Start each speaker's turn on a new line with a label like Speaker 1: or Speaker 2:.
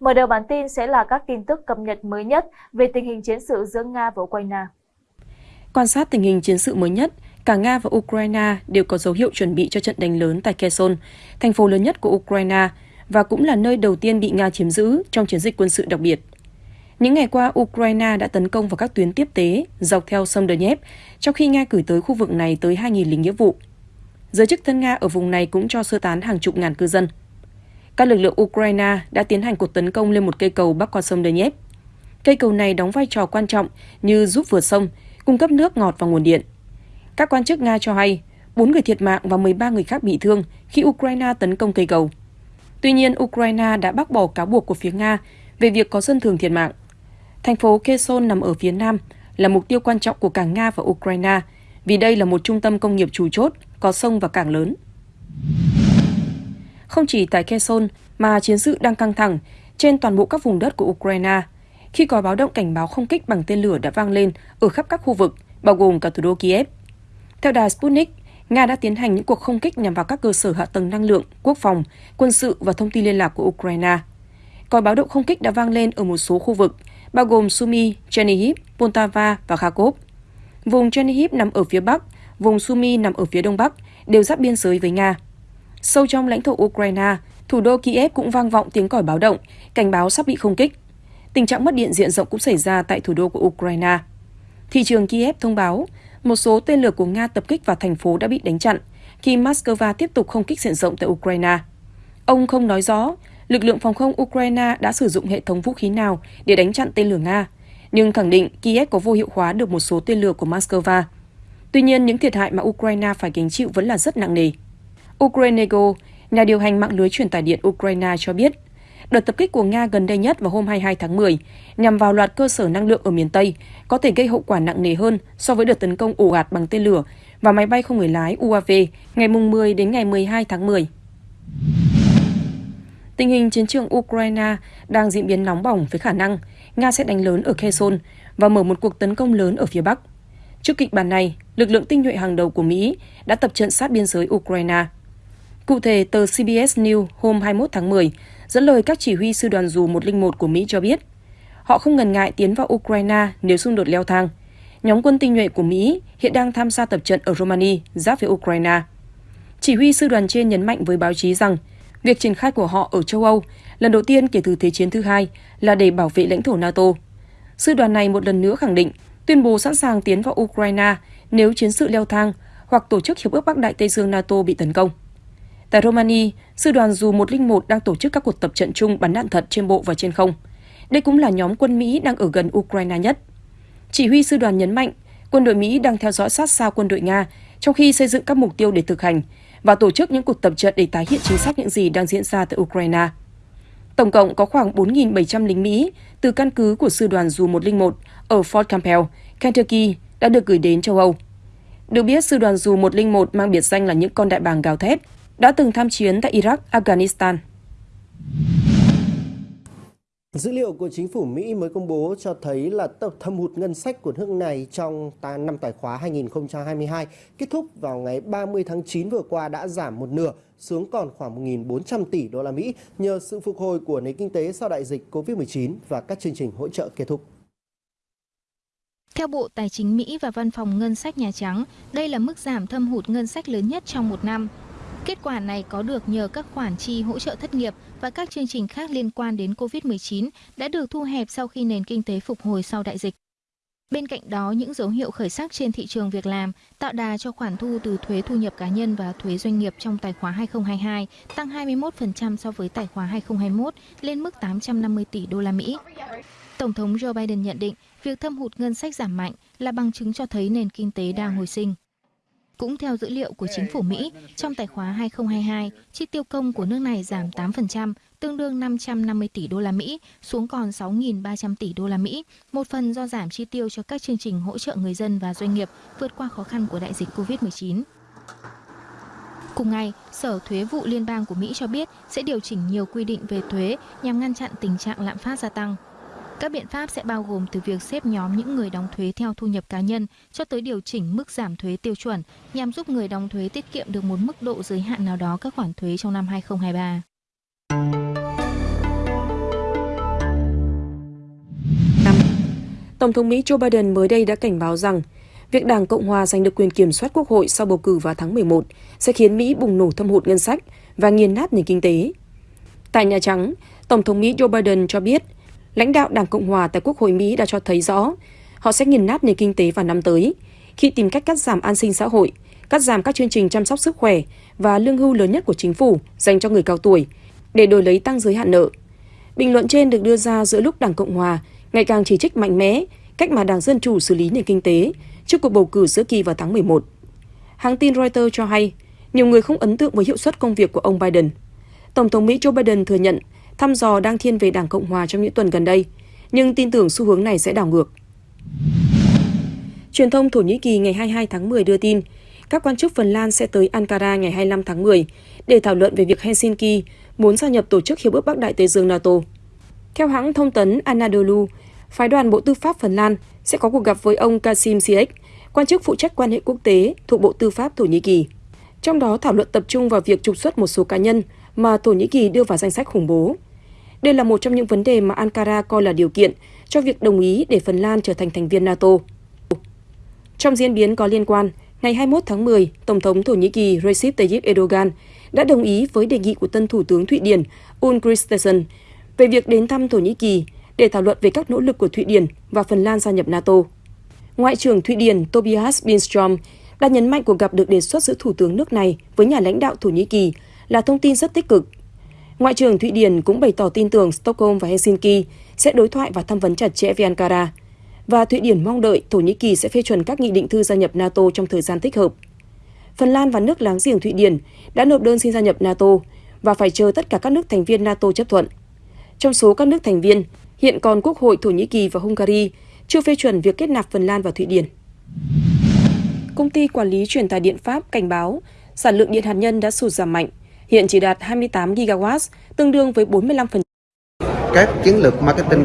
Speaker 1: Mở đầu bản tin sẽ là các tin tức cập nhật mới nhất về tình hình chiến sự giữa Nga và Ukraine.
Speaker 2: Quan sát tình hình chiến sự mới nhất, cả Nga và Ukraine đều có dấu hiệu chuẩn bị cho trận đánh lớn tại Kherson, thành phố lớn nhất của Ukraine và cũng là nơi đầu tiên bị Nga chiếm giữ trong chiến dịch quân sự đặc biệt. Những ngày qua, Ukraine đã tấn công vào các tuyến tiếp tế dọc theo sông Donetsk, trong khi Nga gửi tới khu vực này tới 2.000 lính nghĩa vụ. Giới chức thân Nga ở vùng này cũng cho sơ tán hàng chục ngàn cư dân. Các lực lượng Ukraine đã tiến hành cuộc tấn công lên một cây cầu bắc qua sông Donetsk. Cây cầu này đóng vai trò quan trọng như giúp vượt sông, cung cấp nước ngọt và nguồn điện. Các quan chức Nga cho hay, 4 người thiệt mạng và 13 người khác bị thương khi Ukraine tấn công cây cầu. Tuy nhiên, Ukraine đã bác bỏ cáo buộc của phía Nga về việc có dân thường thiệt mạng. Thành phố Kherson nằm ở phía nam, là mục tiêu quan trọng của cả Nga và Ukraine, vì đây là một trung tâm công nghiệp chủ chốt, có sông và cảng lớn. Không chỉ tại Kherson mà chiến sự đang căng thẳng trên toàn bộ các vùng đất của Ukraine, khi có báo động cảnh báo không kích bằng tên lửa đã vang lên ở khắp các khu vực, bao gồm cả thủ đô Kiev. Theo đài Sputnik, Nga đã tiến hành những cuộc không kích nhằm vào các cơ sở hạ tầng năng lượng, quốc phòng, quân sự và thông tin liên lạc của Ukraine. Còi báo động không kích đã vang lên ở một số khu vực, bao gồm Sumy, Chernihiv, Poltava và Kharkov. Vùng Chernihiv nằm ở phía bắc, vùng Sumy nằm ở phía đông bắc, đều giáp biên giới với Nga. Sâu trong lãnh thổ Ukraine, thủ đô Kiev cũng vang vọng tiếng còi báo động, cảnh báo sắp bị không kích. Tình trạng mất điện diện rộng cũng xảy ra tại thủ đô của Ukraine. Thị trường Kiev thông báo một số tên lửa của Nga tập kích vào thành phố đã bị đánh chặn khi Moscow tiếp tục không kích diện rộng tại Ukraine. Ông không nói rõ lực lượng phòng không Ukraine đã sử dụng hệ thống vũ khí nào để đánh chặn tên lửa Nga, nhưng khẳng định Kiev có vô hiệu hóa được một số tên lửa của Moscow. Tuy nhiên, những thiệt hại mà Ukraine phải gánh chịu vẫn là rất nặng nề. Ukrenego, nhà điều hành mạng lưới truyền tải điện Ukraine cho biết, đợt tập kích của Nga gần đây nhất vào hôm 22 tháng 10 nhằm vào loạt cơ sở năng lượng ở miền Tây có thể gây hậu quả nặng nề hơn so với đợt tấn công ồ ạt bằng tên lửa và máy bay không người lái UAV ngày 10 đến ngày 12 tháng 10. Tình hình chiến trường Ukraine đang diễn biến nóng bỏng với khả năng Nga sẽ đánh lớn ở Kherson và mở một cuộc tấn công lớn ở phía Bắc. Trước kịch bản này, lực lượng tinh nhuệ hàng đầu của Mỹ đã tập trận sát biên giới Ukraine. Cụ thể, tờ CBS News hôm 21 tháng 10 dẫn lời các chỉ huy sư đoàn dù 101 của Mỹ cho biết, họ không ngần ngại tiến vào Ukraine nếu xung đột leo thang. Nhóm quân tinh nhuệ của Mỹ hiện đang tham gia tập trận ở Romania, giáp với Ukraine. Chỉ huy sư đoàn trên nhấn mạnh với báo chí rằng Việc triển khai của họ ở châu Âu lần đầu tiên kể từ Thế chiến thứ hai là để bảo vệ lãnh thổ NATO. Sư đoàn này một lần nữa khẳng định tuyên bố sẵn sàng tiến vào Ukraine nếu chiến sự leo thang hoặc tổ chức Hiệp ước Bắc Đại Tây Dương NATO bị tấn công. Tại Romania, sư đoàn dù 101 đang tổ chức các cuộc tập trận chung bắn đạn thật trên bộ và trên không. Đây cũng là nhóm quân Mỹ đang ở gần Ukraine nhất. Chỉ huy sư đoàn nhấn mạnh, quân đội Mỹ đang theo dõi sát sao quân đội Nga trong khi xây dựng các mục tiêu để thực hành, và tổ chức những cuộc tập trận để tái hiện chính xác những gì đang diễn ra tại Ukraine. Tổng cộng có khoảng 4.700 lính Mỹ từ căn cứ của sư đoàn dù 101 ở Fort Campbell, Kentucky đã được gửi đến châu Âu. Được biết, sư đoàn dù 101 mang biệt danh là những con đại bàng gào thét, đã từng tham chiến tại Iraq, Afghanistan.
Speaker 3: Dữ liệu của chính phủ Mỹ mới công bố cho thấy là tập thâm hụt ngân sách của nước này trong năm tài khóa 2022 kết thúc vào ngày 30 tháng 9 vừa qua đã giảm một nửa xuống còn khoảng 1.400 tỷ đô la Mỹ nhờ sự phục hồi của nền kinh tế sau đại dịch Covid-19 và các chương trình hỗ trợ kết thúc.
Speaker 4: Theo Bộ Tài chính Mỹ và Văn phòng Ngân sách Nhà Trắng, đây là mức giảm thâm hụt ngân sách lớn nhất trong một năm. Kết quả này có được nhờ các khoản chi hỗ trợ thất nghiệp và các chương trình khác liên quan đến COVID-19 đã được thu hẹp sau khi nền kinh tế phục hồi sau đại dịch. Bên cạnh đó, những dấu hiệu khởi sắc trên thị trường việc làm tạo đà cho khoản thu từ thuế thu nhập cá nhân và thuế doanh nghiệp trong tài khoá 2022 tăng 21% so với tài khoá 2021 lên mức 850 tỷ đô la Mỹ. Tổng thống Joe Biden nhận định việc thâm hụt ngân sách giảm mạnh là bằng chứng cho thấy nền kinh tế đang hồi sinh. Cũng theo dữ liệu của chính phủ Mỹ, trong tài khoá 2022, chi tiêu công của nước này giảm 8%, tương đương 550 tỷ đô la Mỹ xuống còn 6.300 tỷ đô la Mỹ, một phần do giảm chi tiêu cho các chương trình hỗ trợ người dân và doanh nghiệp vượt qua khó khăn của đại dịch COVID-19. Cùng ngày, Sở Thuế vụ Liên bang của Mỹ cho biết sẽ điều chỉnh nhiều quy định về thuế nhằm ngăn chặn tình trạng lạm phát gia tăng. Các biện pháp sẽ bao gồm từ việc xếp nhóm những người đóng thuế theo thu nhập cá nhân cho tới điều chỉnh mức giảm thuế tiêu chuẩn nhằm giúp người đóng thuế tiết kiệm được một mức độ giới hạn nào đó các khoản thuế trong năm 2023.
Speaker 2: Tổng thống Mỹ Joe Biden mới đây đã cảnh báo rằng việc Đảng Cộng Hòa giành được quyền kiểm soát Quốc hội sau bầu cử vào tháng 11 sẽ khiến Mỹ bùng nổ thâm hụt ngân sách và nghiền nát nền kinh tế. Tại Nhà Trắng, Tổng thống Mỹ Joe Biden cho biết lãnh đạo Đảng Cộng hòa tại Quốc hội Mỹ đã cho thấy rõ họ sẽ nghiền nát nền kinh tế vào năm tới khi tìm cách cắt giảm an sinh xã hội, cắt giảm các chương trình chăm sóc sức khỏe và lương hưu lớn nhất của chính phủ dành cho người cao tuổi để đổi lấy tăng giới hạn nợ. Bình luận trên được đưa ra giữa lúc Đảng Cộng hòa ngày càng chỉ trích mạnh mẽ cách mà Đảng Dân Chủ xử lý nền kinh tế trước cuộc bầu cử giữa kỳ vào tháng 11. Hãng tin Reuters cho hay, nhiều người không ấn tượng với hiệu suất công việc của ông Biden. Tổng thống Mỹ Joe Biden thừa nhận thăm dò đang thiên về Đảng Cộng hòa trong những tuần gần đây, nhưng tin tưởng xu hướng này sẽ đảo ngược. Truyền thông Thổ Nhĩ Kỳ ngày 22 tháng 10 đưa tin, các quan chức Phần Lan sẽ tới Ankara ngày 25 tháng 10 để thảo luận về việc Helsinki muốn gia nhập Tổ chức Hiệp ước Bắc Đại Tây Dương NATO. Theo hãng thông tấn Anadolu, phái đoàn Bộ Tư pháp Phần Lan sẽ có cuộc gặp với ông Kasim Siek, quan chức phụ trách quan hệ quốc tế thuộc Bộ Tư pháp Thổ Nhĩ Kỳ. Trong đó thảo luận tập trung vào việc trục xuất một số cá nhân mà Thổ Nhĩ Kỳ đưa vào danh sách khủng bố. Đây là một trong những vấn đề mà Ankara coi là điều kiện cho việc đồng ý để Phần Lan trở thành thành viên NATO. Trong diễn biến có liên quan, ngày 21 tháng 10, Tổng thống Thổ Nhĩ Kỳ Recep Tayyip Erdogan đã đồng ý với đề nghị của tân Thủ tướng Thụy Điển Ulf Kristersson về việc đến thăm Thổ Nhĩ Kỳ để thảo luận về các nỗ lực của Thụy Điển và Phần Lan gia nhập NATO. Ngoại trưởng Thụy Điển Tobias Billström đã nhấn mạnh cuộc gặp được đề xuất giữa Thủ tướng nước này với nhà lãnh đạo Thổ Nhĩ Kỳ là thông tin rất tích cực. Ngoại trưởng Thụy Điển cũng bày tỏ tin tưởng Stockholm và Helsinki sẽ đối thoại và tham vấn chặt chẽ với Ankara, và Thụy Điển mong đợi Thổ Nhĩ Kỳ sẽ phê chuẩn các nghị định thư gia nhập NATO trong thời gian thích hợp. Phần Lan và nước láng giềng Thụy Điển đã nộp đơn xin gia nhập NATO và phải chờ tất cả các nước thành viên NATO chấp thuận. Trong số các nước thành viên, hiện còn Quốc hội Thổ Nhĩ Kỳ và Hungary chưa phê chuẩn việc kết nạp Phần Lan và Thụy Điển. Công ty quản lý truyền tải điện Pháp cảnh báo sản lượng điện hạt nhân đã sụt giảm mạnh, hiện chỉ đạt 28 GW, tương đương với 45%.
Speaker 5: Các chiến lược marketing